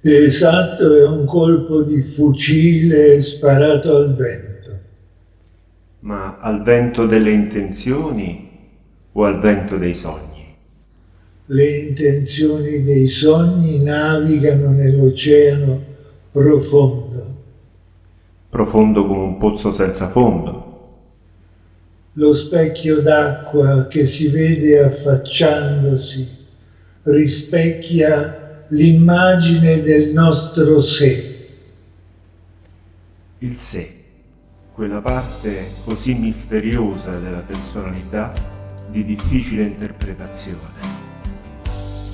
Esatto, è un colpo di fucile sparato al vento. Ma al vento delle intenzioni o al vento dei sogni? Le intenzioni dei sogni navigano nell'oceano profondo. Profondo come un pozzo senza fondo. Lo specchio d'acqua che si vede affacciandosi rispecchia l'immagine del nostro sé. Il sé, quella parte così misteriosa della personalità di difficile interpretazione.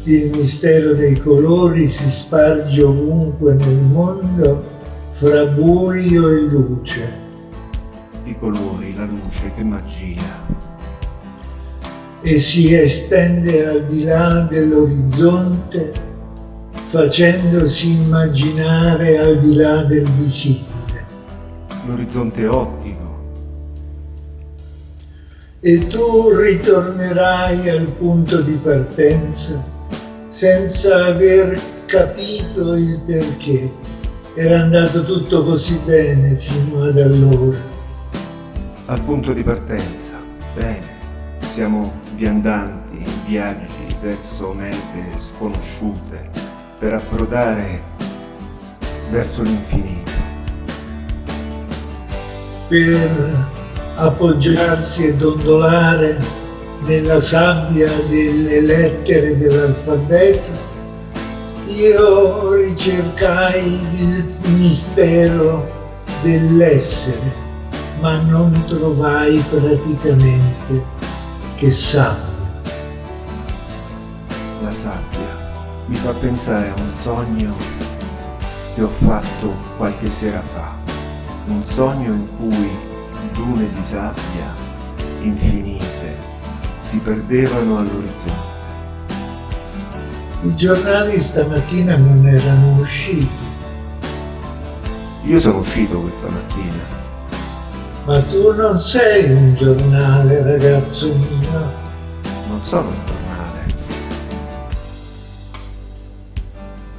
Il mistero dei colori si sparge ovunque nel mondo fra buio e luce. I colori, la luce, che magia! E si estende al di là dell'orizzonte facendosi immaginare al di là del visibile. L'orizzonte ottico. E tu ritornerai al punto di partenza senza aver capito il perché. Era andato tutto così bene fino ad allora. Al punto di partenza, bene. Siamo viandanti in viaggi verso mete sconosciute, per approdare verso l'infinito. Per appoggiarsi e dondolare nella sabbia delle lettere dell'alfabeto, io ricercai il mistero dell'essere, ma non trovai praticamente che sabbia. La sabbia mi fa pensare a un sogno che ho fatto qualche sera fa, un sogno in cui dune di sabbia infinite si perdevano all'orizzonte. I giornali stamattina non erano usciti. Io sono uscito questa mattina. Ma tu non sei un giornale, ragazzo mio. Non sono un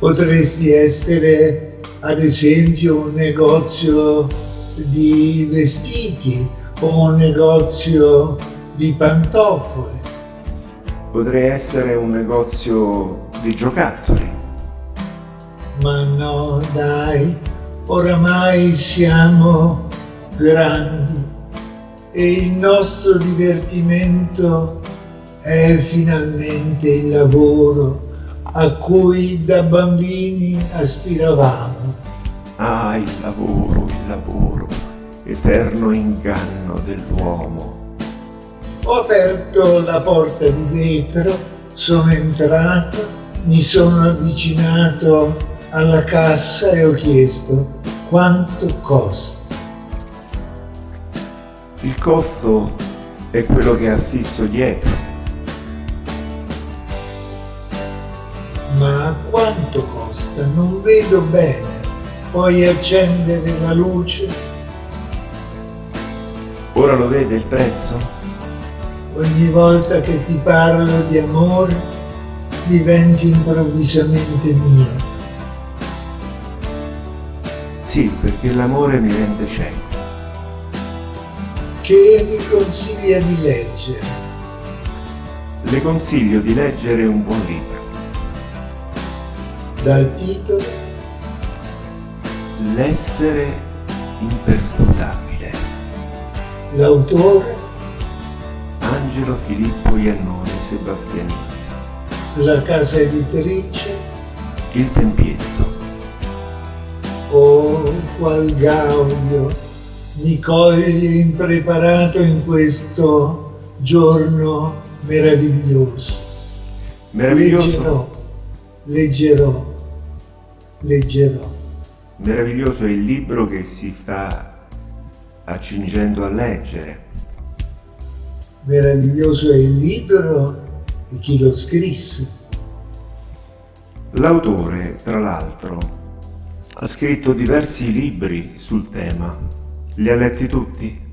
Potresti essere ad esempio un negozio di vestiti o un negozio di pantofole. Potrei essere un negozio di giocattoli. Ma no, dai, oramai siamo grandi e il nostro divertimento è finalmente il lavoro a cui da bambini aspiravamo. Ah, il lavoro, il lavoro, eterno inganno dell'uomo. Ho aperto la porta di vetro, sono entrato, mi sono avvicinato alla cassa e ho chiesto quanto costa. Il costo è quello che ha fisso dietro Ma quanto costa? Non vedo bene. Puoi accendere la luce? Ora lo vede il prezzo? Ogni volta che ti parlo di amore, diventi improvvisamente mio. Sì, perché l'amore mi rende cieco. Che mi consiglia di leggere? Le consiglio di leggere un buon libro dal titolo L'essere imperscrutabile. L'autore Angelo Filippo Iannone Sebastianini. La casa editrice Il Tempietto. Oh, qual gaudio mi coglie impreparato in questo giorno meraviglioso. Meraviglioso. Leggerò, leggerò leggerò. Meraviglioso è il libro che si sta accingendo a leggere. Meraviglioso è il libro e chi lo scrisse. L'autore, tra l'altro, ha scritto diversi libri sul tema. Li ha letti tutti?